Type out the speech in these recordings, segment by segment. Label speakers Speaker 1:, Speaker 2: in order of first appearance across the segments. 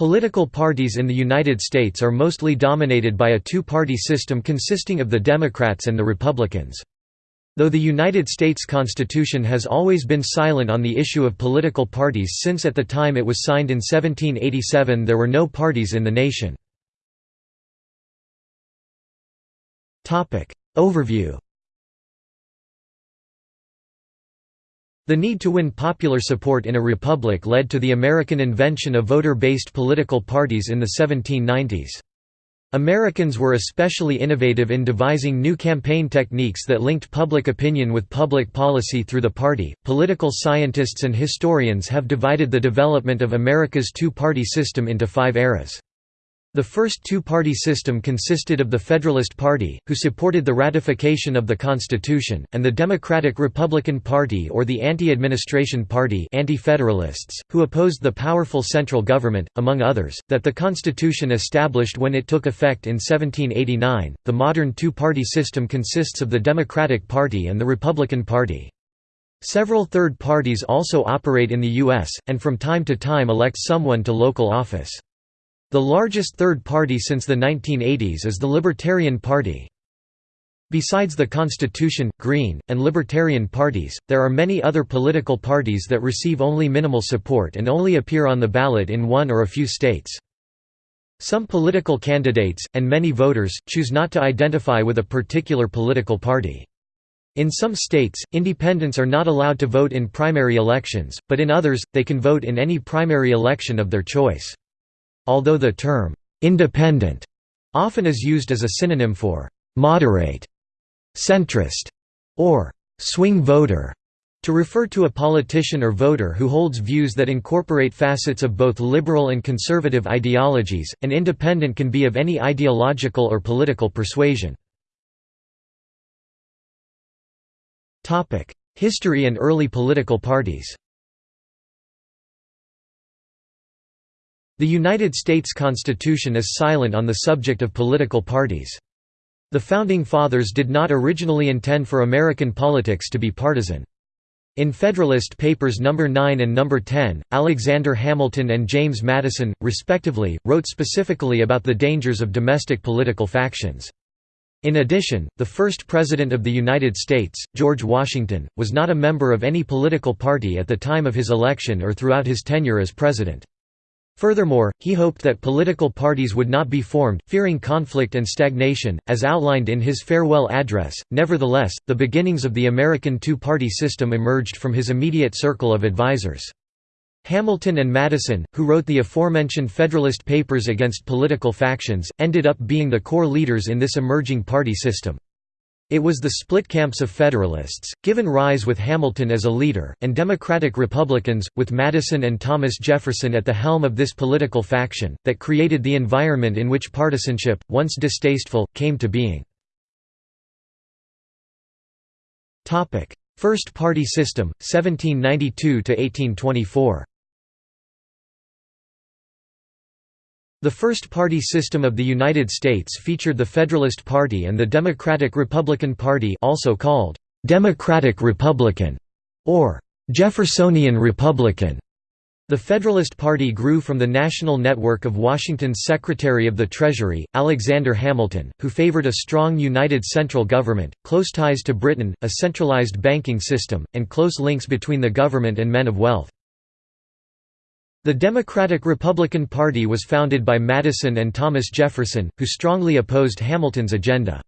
Speaker 1: Political parties in the United States are mostly dominated by a two-party system consisting of the Democrats and the Republicans. Though the United States Constitution has always been silent on the issue of political parties since at the time it was signed in 1787 there were no parties in the nation. Overview The need to win popular support in a republic led to the American invention of voter-based political parties in the 1790s. Americans were especially innovative in devising new campaign techniques that linked public opinion with public policy through the party. Political scientists and historians have divided the development of America's two party system into five eras. The first two-party system consisted of the Federalist Party, who supported the ratification of the Constitution, and the Democratic-Republican Party or the Anti-Administration Party anti-federalists, who opposed the powerful central government, among others, that the Constitution established when it took effect in 1789. The modern two-party system consists of the Democratic Party and the Republican Party. Several third parties also operate in the U.S., and from time to time elect someone to local office. The largest third party since the 1980s is the Libertarian Party. Besides the Constitution, Green, and Libertarian parties, there are many other political parties that receive only minimal support and only appear on the ballot in one or a few states. Some political candidates, and many voters, choose not to identify with a particular political party. In some states, independents are not allowed to vote in primary elections, but in others, they can vote in any primary election of their choice. Although the term, "'independent' often is used as a synonym for "'moderate'", "'centrist' or "'swing voter' to refer to a politician or voter who holds views that incorporate facets of both liberal and conservative ideologies, an independent can be of any ideological or political persuasion. History and early political parties The United States Constitution is silent on the subject of political parties. The Founding Fathers did not originally intend for American politics to be partisan. In Federalist Papers No. 9 and No. 10, Alexander Hamilton and James Madison, respectively, wrote specifically about the dangers of domestic political factions. In addition, the first President of the United States, George Washington, was not a member of any political party at the time of his election or throughout his tenure as president. Furthermore, he hoped that political parties would not be formed, fearing conflict and stagnation, as outlined in his farewell address. Nevertheless, the beginnings of the American two party system emerged from his immediate circle of advisers. Hamilton and Madison, who wrote the aforementioned Federalist Papers against political factions, ended up being the core leaders in this emerging party system. It was the split camps of Federalists, given rise with Hamilton as a leader, and Democratic Republicans, with Madison and Thomas Jefferson at the helm of this political faction, that created the environment in which partisanship, once distasteful, came to being. First party system, 1792–1824 The first-party system of the United States featured the Federalist Party and the Democratic-Republican Party also called Democratic-Republican or Jeffersonian Republican. The Federalist Party grew from the national network of Washington's Secretary of the Treasury, Alexander Hamilton, who favored a strong united central government, close ties to Britain, a centralized banking system, and close links between the government and men of wealth. The Democratic-Republican Party was founded by Madison and Thomas Jefferson, who strongly opposed Hamilton's agenda.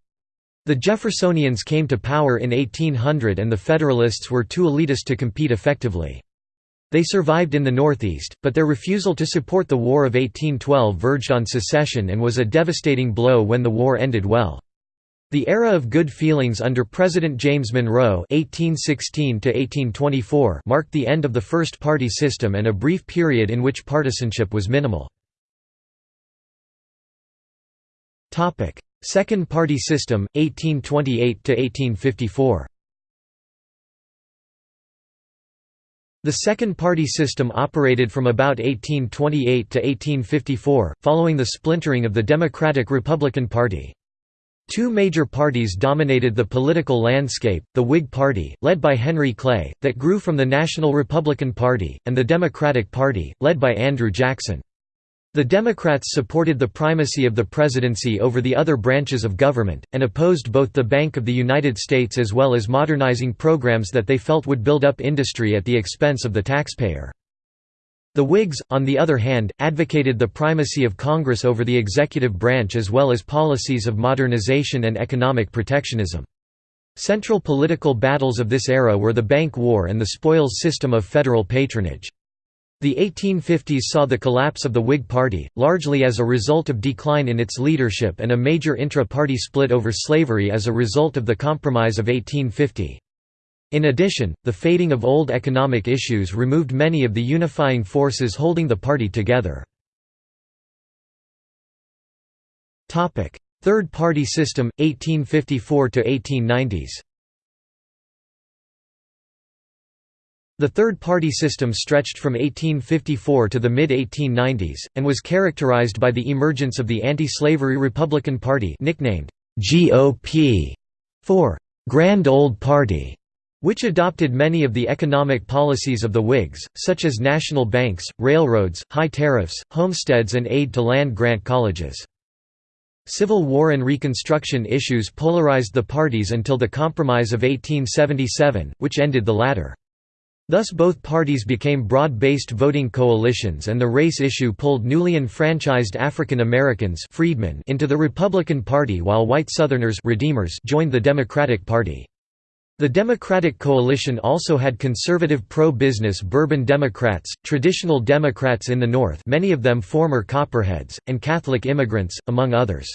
Speaker 1: The Jeffersonians came to power in 1800 and the Federalists were too elitist to compete effectively. They survived in the Northeast, but their refusal to support the War of 1812 verged on secession and was a devastating blow when the war ended well. The era of good feelings under President James Monroe (1816–1824) marked the end of the first-party system and a brief period in which partisanship was minimal. Topic: Second-party system, 1828–1854. The second-party system operated from about 1828 to 1854, following the splintering of the Democratic-Republican Party. Two major parties dominated the political landscape, the Whig Party, led by Henry Clay, that grew from the National Republican Party, and the Democratic Party, led by Andrew Jackson. The Democrats supported the primacy of the presidency over the other branches of government, and opposed both the Bank of the United States as well as modernizing programs that they felt would build up industry at the expense of the taxpayer. The Whigs, on the other hand, advocated the primacy of Congress over the executive branch as well as policies of modernization and economic protectionism. Central political battles of this era were the Bank War and the spoils system of federal patronage. The 1850s saw the collapse of the Whig Party, largely as a result of decline in its leadership and a major intra-party split over slavery as a result of the Compromise of 1850. In addition, the fading of old economic issues removed many of the unifying forces holding the party together. Third party system, 1854–1890s The third-party system stretched from 1854 to the mid-1890s, and was characterized by the emergence of the anti-slavery Republican Party nicknamed GOP for Grand Old Party, which adopted many of the economic policies of the Whigs, such as national banks, railroads, high tariffs, homesteads and aid to land-grant colleges. Civil War and Reconstruction issues polarized the parties until the Compromise of 1877, which ended the latter. Thus both parties became broad-based voting coalitions and the race issue pulled newly enfranchised African Americans freedmen into the Republican Party while white Southerners redeemers joined the Democratic Party. The Democratic coalition also had conservative pro-business Bourbon Democrats, traditional Democrats in the North many of them former Copperheads, and Catholic immigrants, among others.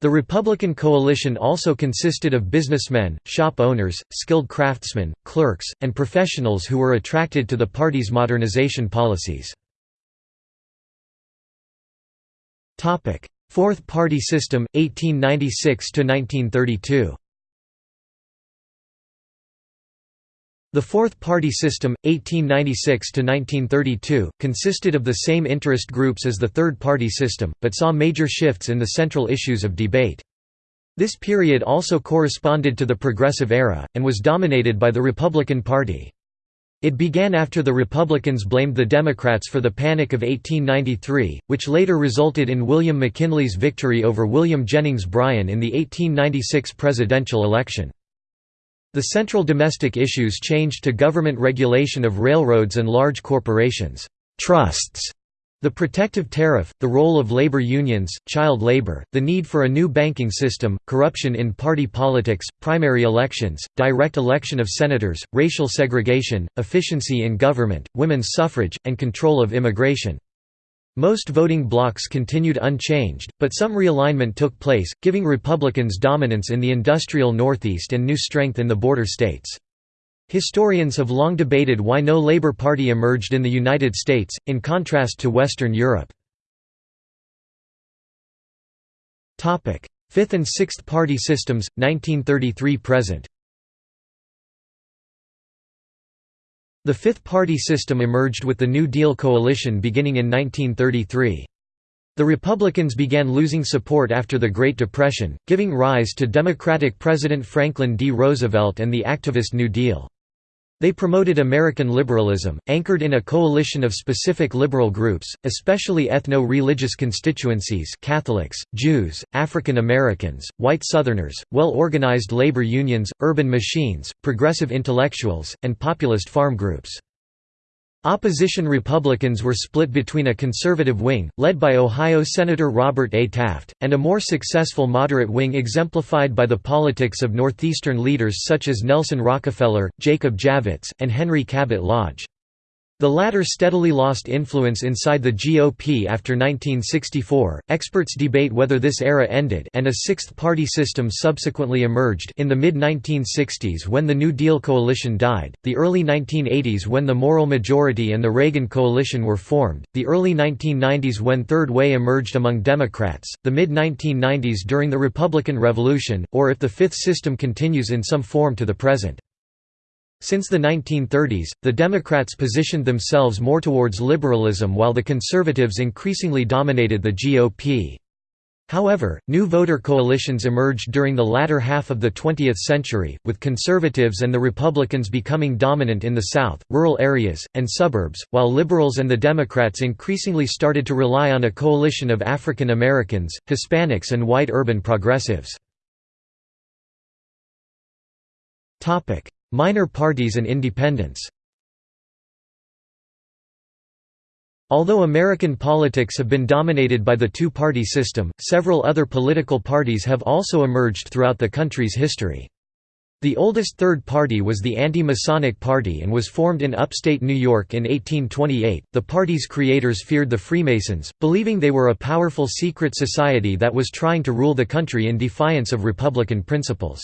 Speaker 1: The Republican coalition also consisted of businessmen, shop owners, skilled craftsmen, clerks, and professionals who were attracted to the party's modernization policies. Fourth Party System, 1896–1932 The Fourth Party System, 1896–1932, consisted of the same interest groups as the Third Party System, but saw major shifts in the central issues of debate. This period also corresponded to the Progressive Era, and was dominated by the Republican Party. It began after the Republicans blamed the Democrats for the Panic of 1893, which later resulted in William McKinley's victory over William Jennings Bryan in the 1896 presidential election. The central domestic issues changed to government regulation of railroads and large corporations, trusts, the protective tariff, the role of labor unions, child labor, the need for a new banking system, corruption in party politics, primary elections, direct election of senators, racial segregation, efficiency in government, women's suffrage, and control of immigration. Most voting blocks continued unchanged, but some realignment took place, giving Republicans dominance in the industrial Northeast and new strength in the border states. Historians have long debated why no Labour Party emerged in the United States, in contrast to Western Europe. Fifth and Sixth Party systems, 1933–present The Fifth Party system emerged with the New Deal coalition beginning in 1933. The Republicans began losing support after the Great Depression, giving rise to Democratic President Franklin D. Roosevelt and the activist New Deal. They promoted American liberalism, anchored in a coalition of specific liberal groups, especially ethno-religious constituencies Catholics, Jews, African Americans, white Southerners, well-organized labor unions, urban machines, progressive intellectuals, and populist farm groups. Opposition Republicans were split between a conservative wing, led by Ohio Senator Robert A. Taft, and a more successful moderate wing exemplified by the politics of Northeastern leaders such as Nelson Rockefeller, Jacob Javits, and Henry Cabot Lodge. The latter steadily lost influence inside the GOP after 1964. Experts debate whether this era ended and a sixth party system subsequently emerged in the mid 1960s when the New Deal coalition died, the early 1980s when the Moral Majority and the Reagan coalition were formed, the early 1990s when Third Way emerged among Democrats, the mid 1990s during the Republican Revolution, or if the fifth system continues in some form to the present. Since the 1930s, the Democrats positioned themselves more towards liberalism while the conservatives increasingly dominated the GOP. However, new voter coalitions emerged during the latter half of the 20th century, with conservatives and the Republicans becoming dominant in the South, rural areas, and suburbs, while liberals and the Democrats increasingly started to rely on a coalition of African Americans, Hispanics and white urban progressives. Minor parties and independents Although American politics have been dominated by the two-party system, several other political parties have also emerged throughout the country's history. The oldest third party was the Anti-Masonic Party and was formed in upstate New York in 1828. The party's creators feared the Freemasons, believing they were a powerful secret society that was trying to rule the country in defiance of Republican principles.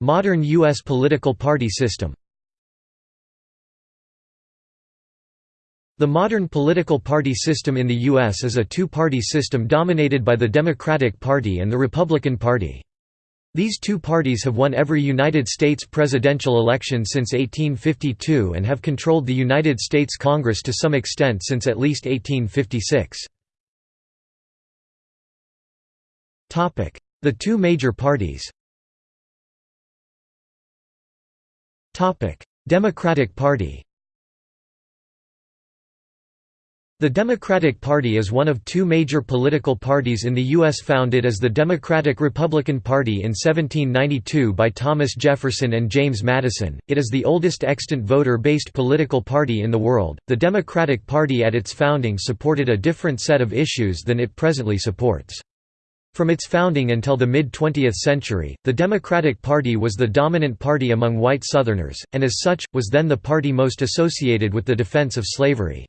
Speaker 1: Modern U.S. political party system The modern political party system in the U.S. is a two-party system dominated by the Democratic Party and the Republican Party. These two parties have won every United States presidential election since 1852 and have controlled the United States Congress to some extent since at least 1856. The two major parties Democratic Party The Democratic Party is one of two major political parties in the U.S. founded as the Democratic-Republican Party in 1792 by Thomas Jefferson and James Madison. It is the oldest extant voter-based political party in the world. The Democratic Party at its founding supported a different set of issues than it presently supports. From its founding until the mid-20th century, the Democratic Party was the dominant party among white Southerners, and as such, was then the party most associated with the defense of slavery.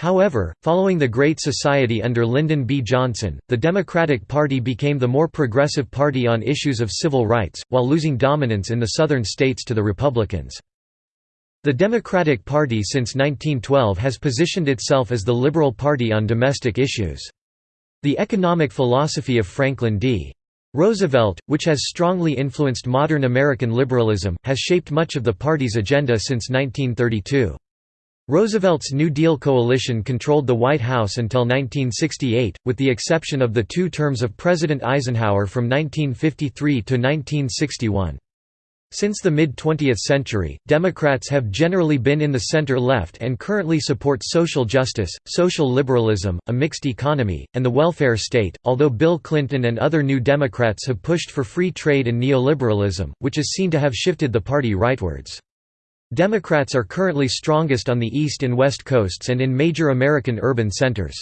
Speaker 1: However, following the Great Society under Lyndon B. Johnson, the Democratic Party became the more progressive party on issues of civil rights, while losing dominance in the southern states to the Republicans. The Democratic Party since 1912 has positioned itself as the liberal party on domestic issues. The economic philosophy of Franklin D. Roosevelt, which has strongly influenced modern American liberalism, has shaped much of the party's agenda since 1932. Roosevelt's New Deal coalition controlled the White House until 1968, with the exception of the two terms of President Eisenhower from 1953 to 1961. Since the mid-20th century, Democrats have generally been in the center-left and currently support social justice, social liberalism, a mixed economy, and the welfare state, although Bill Clinton and other New Democrats have pushed for free trade and neoliberalism, which is seen to have shifted the party rightwards. Democrats are currently strongest on the East and West Coasts and in major American urban centers.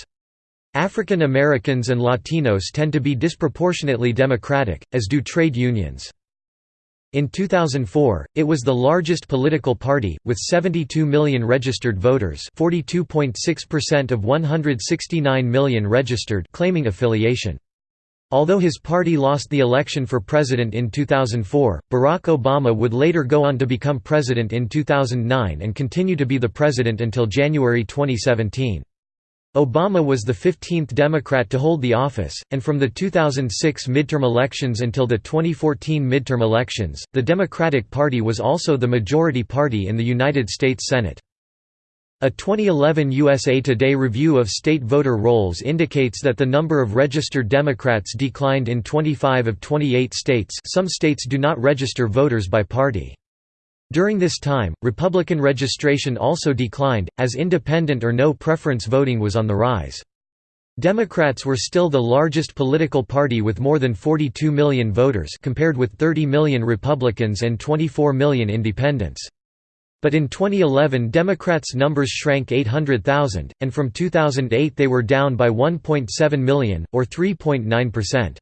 Speaker 1: African Americans and Latinos tend to be disproportionately Democratic, as do trade unions. In 2004, it was the largest political party, with 72 million registered voters 42.6% of 169 million registered claiming affiliation. Although his party lost the election for president in 2004, Barack Obama would later go on to become president in 2009 and continue to be the president until January 2017. Obama was the 15th Democrat to hold the office, and from the 2006 midterm elections until the 2014 midterm elections, the Democratic Party was also the majority party in the United States Senate. A 2011 USA Today review of state voter rolls indicates that the number of registered Democrats declined in 25 of 28 states some states do not register voters by party. During this time, Republican registration also declined, as independent or no preference voting was on the rise. Democrats were still the largest political party with more than 42 million voters compared with 30 million Republicans and 24 million independents. But in 2011 Democrats' numbers shrank 800,000, and from 2008 they were down by 1.7 million, or 3.9%.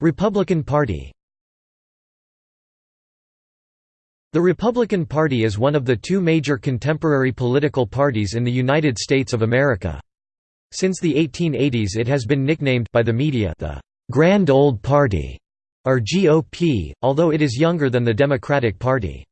Speaker 1: Republican Party The Republican Party is one of the two major contemporary political parties in the United States of America. Since the 1880s it has been nicknamed by the media the «Grand Old Party» or GOP, although it is younger than the Democratic Party.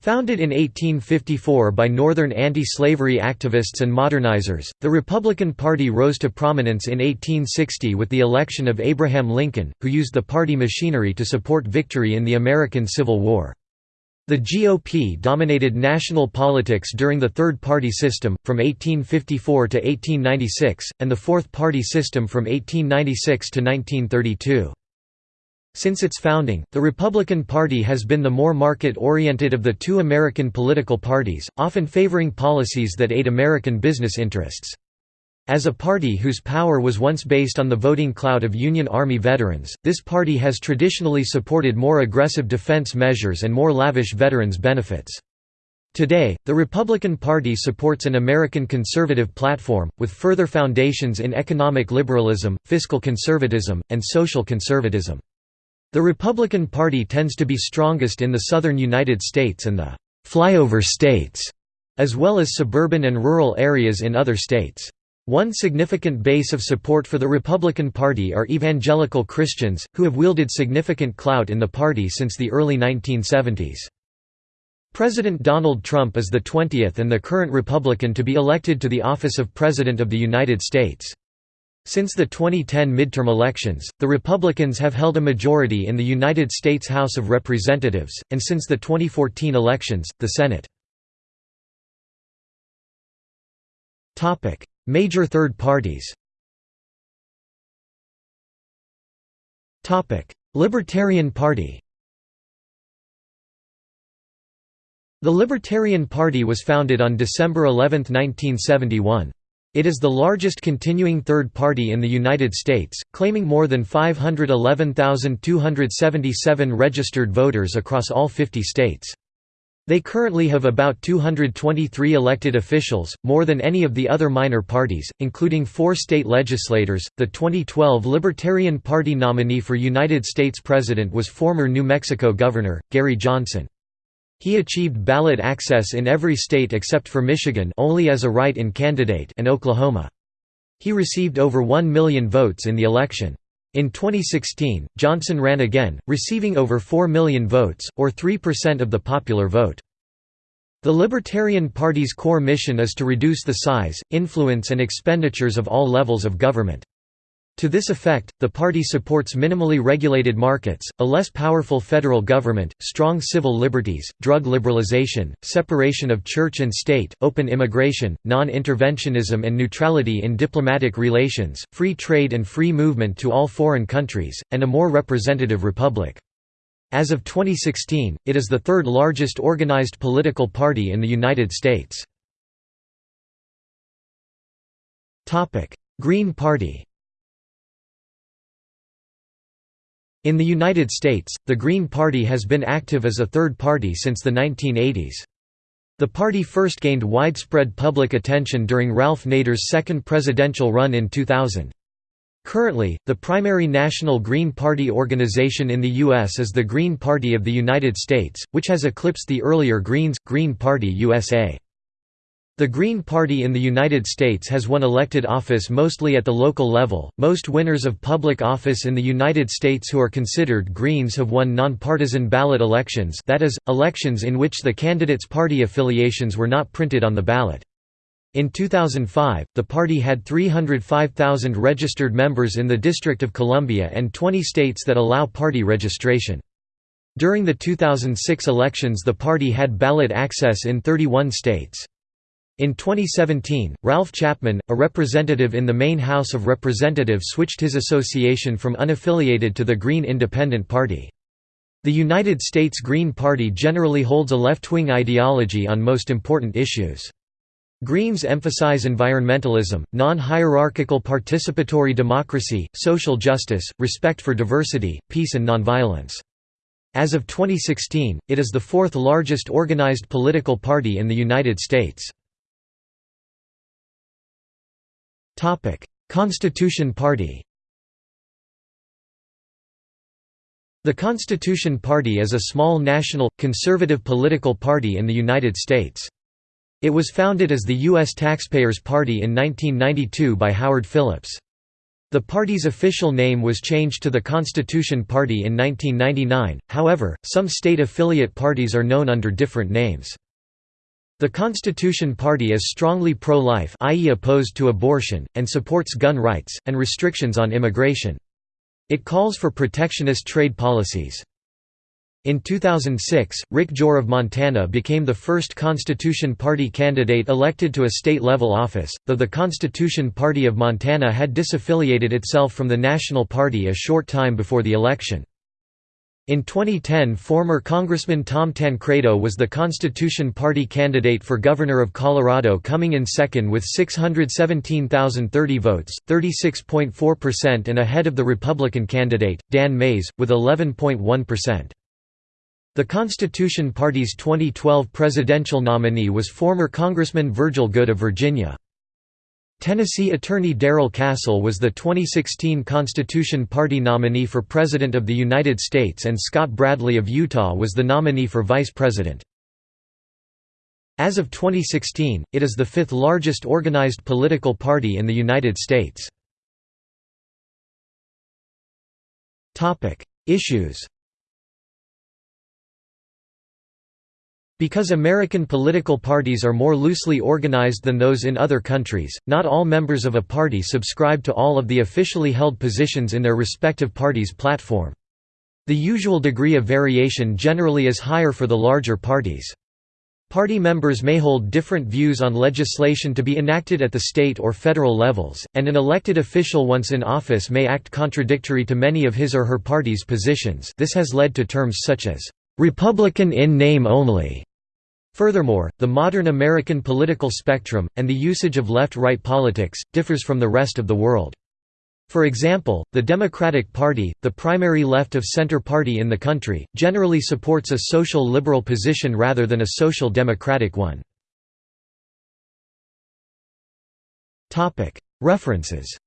Speaker 1: Founded in 1854 by Northern anti-slavery activists and modernizers, the Republican Party rose to prominence in 1860 with the election of Abraham Lincoln, who used the party machinery to support victory in the American Civil War. The GOP dominated national politics during the Third Party System, from 1854 to 1896, and the Fourth Party System from 1896 to 1932. Since its founding, the Republican Party has been the more market-oriented of the two American political parties, often favoring policies that aid American business interests. As a party whose power was once based on the voting clout of Union Army veterans, this party has traditionally supported more aggressive defense measures and more lavish veterans benefits. Today, the Republican Party supports an American conservative platform, with further foundations in economic liberalism, fiscal conservatism, and social conservatism. The Republican Party tends to be strongest in the southern United States and the «flyover states», as well as suburban and rural areas in other states. One significant base of support for the Republican Party are evangelical Christians, who have wielded significant clout in the party since the early 1970s. President Donald Trump is the 20th and the current Republican to be elected to the office of President of the United States. Since the 2010 midterm elections, the Republicans have held a majority in the United States House of Representatives, and since the 2014 elections, the Senate. Major third parties Libertarian Party The Libertarian Party was founded on December 11, 1971. It is the largest continuing third party in the United States, claiming more than 511,277 registered voters across all 50 states. They currently have about 223 elected officials, more than any of the other minor parties, including four state legislators. The 2012 Libertarian Party nominee for United States President was former New Mexico Governor, Gary Johnson. He achieved ballot access in every state except for Michigan only as a write-in candidate and Oklahoma. He received over 1 million votes in the election. In 2016, Johnson ran again, receiving over 4 million votes, or 3% of the popular vote. The Libertarian Party's core mission is to reduce the size, influence and expenditures of all levels of government. To this effect, the party supports minimally regulated markets, a less powerful federal government, strong civil liberties, drug liberalization, separation of church and state, open immigration, non-interventionism and neutrality in diplomatic relations, free trade and free movement to all foreign countries, and a more representative republic. As of 2016, it is the third largest organized political party in the United States. Green Party In the United States, the Green Party has been active as a third party since the 1980s. The party first gained widespread public attention during Ralph Nader's second presidential run in 2000. Currently, the primary national Green Party organization in the U.S. is the Green Party of the United States, which has eclipsed the earlier Greens, Green Party USA. The Green Party in the United States has won elected office mostly at the local level. Most winners of public office in the United States who are considered Greens have won nonpartisan ballot elections, that is, elections in which the candidates' party affiliations were not printed on the ballot. In 2005, the party had 305,000 registered members in the District of Columbia and 20 states that allow party registration. During the 2006 elections the party had ballot access in 31 states. In 2017, Ralph Chapman, a representative in the Maine House of Representatives switched his association from unaffiliated to the Green Independent Party. The United States Green Party generally holds a left-wing ideology on most important issues. Greens emphasize environmentalism, non-hierarchical participatory democracy, social justice, respect for diversity, peace and nonviolence. As of 2016, it is the fourth largest organized political party in the United States. Constitution Party The Constitution Party is a small national, conservative political party in the United States. It was founded as the U.S. Taxpayers Party in 1992 by Howard Phillips. The party's official name was changed to the Constitution Party in 1999, however, some state affiliate parties are known under different names. The Constitution Party is strongly pro-life i.e. opposed to abortion, and supports gun rights, and restrictions on immigration. It calls for protectionist trade policies. In 2006, Rick Jore of Montana became the first Constitution Party candidate elected to a state-level office, though the Constitution Party of Montana had disaffiliated itself from the National Party a short time before the election. In 2010 former Congressman Tom Tancredo was the Constitution Party candidate for governor of Colorado coming in second with 617,030 votes, 36.4% and ahead of the Republican candidate, Dan Maes, with 11.1%. The Constitution Party's 2012 presidential nominee was former Congressman Virgil Goode of Virginia. Tennessee attorney Darrell Castle was the 2016 Constitution Party nominee for President of the United States and Scott Bradley of Utah was the nominee for Vice President. As of 2016, it is the fifth largest organized political party in the United States. Issues Because American political parties are more loosely organized than those in other countries, not all members of a party subscribe to all of the officially held positions in their respective party's platform. The usual degree of variation generally is higher for the larger parties. Party members may hold different views on legislation to be enacted at the state or federal levels, and an elected official once in office may act contradictory to many of his or her party's positions this has led to terms such as, "'Republican in name only' Furthermore, the modern American political spectrum, and the usage of left-right politics, differs from the rest of the world. For example, the Democratic Party, the primary left-of-center party in the country, generally supports a social liberal position rather than a social democratic one. References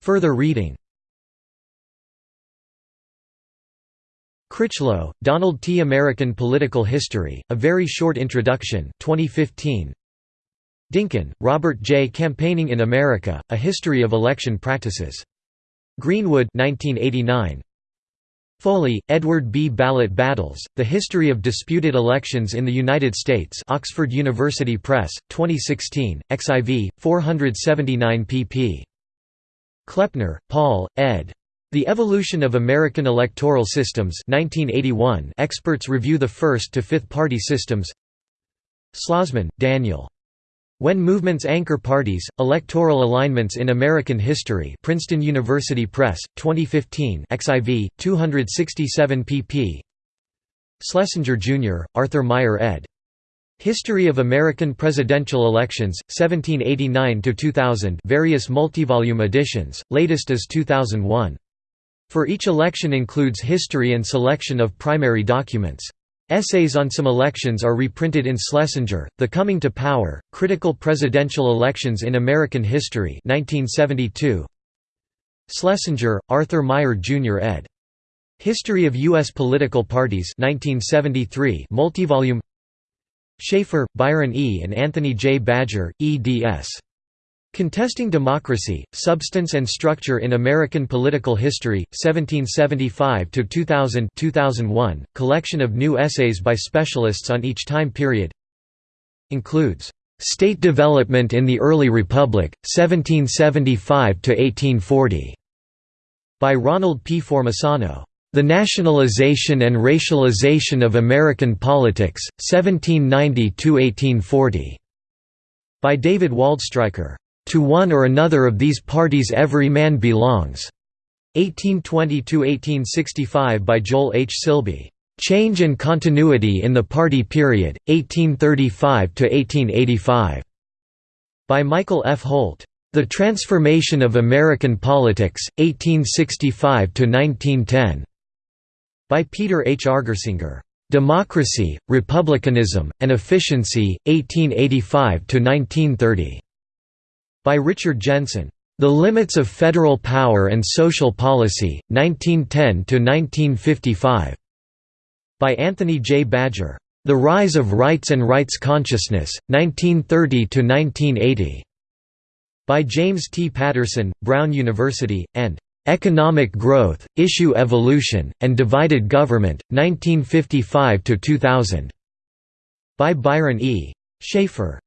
Speaker 1: Further reading Critchlow, Donald T. American Political History, A Very Short Introduction 2015. Dinkins, Robert J. Campaigning in America, A History of Election Practices. Greenwood 1989. Foley, Edward B. Ballot Battles, The History of Disputed Elections in the United States Oxford University Press, 2016, XIV, 479 pp. Kleppner, Paul, ed. The Evolution of American Electoral Systems 1981 experts review the first to fifth party systems Schlozman, Daniel. When Movements Anchor Parties, Electoral Alignments in American History Princeton University Press, 2015 XIV, 267 pp. Schlesinger, Jr., Arthur Meier ed. History of American Presidential Elections, 1789–2000 various multivolume editions, latest is 2001. For each election includes history and selection of primary documents. Essays on some elections are reprinted in Schlesinger, The Coming to Power, Critical Presidential Elections in American History 1972. Schlesinger, Arthur Meier Jr. ed. History of U.S. Political Parties 1973 multivolume Shafer, Byron E. and Anthony J. Badger, eds. Contesting Democracy, Substance and Structure in American Political History, 1775–2000 2001, collection of new essays by specialists on each time period Includes, "'State Development in the Early Republic, 1775–1840' by Ronald P. Formisano. The Nationalization and Racialization of American Politics, 1790–1840' by David Waldstreicher. To one or another of these parties every man belongs. 1820–1865 by Joel H. Silbey. Change and Continuity in the Party Period, 1835–1885. By Michael F. Holt. The Transformation of American Politics, 1865–1910. By Peter H. Argersinger. Democracy, Republicanism, and Efficiency, 1885–1930. By Richard Jensen. The Limits of Federal Power and Social Policy, 1910–1955. By Anthony J. Badger. The Rise of Rights and Rights Consciousness, 1930–1980. By James T. Patterson, Brown University, and "'Economic Growth, Issue Evolution, and Divided Government, 1955–2000". By Byron E. Shafer.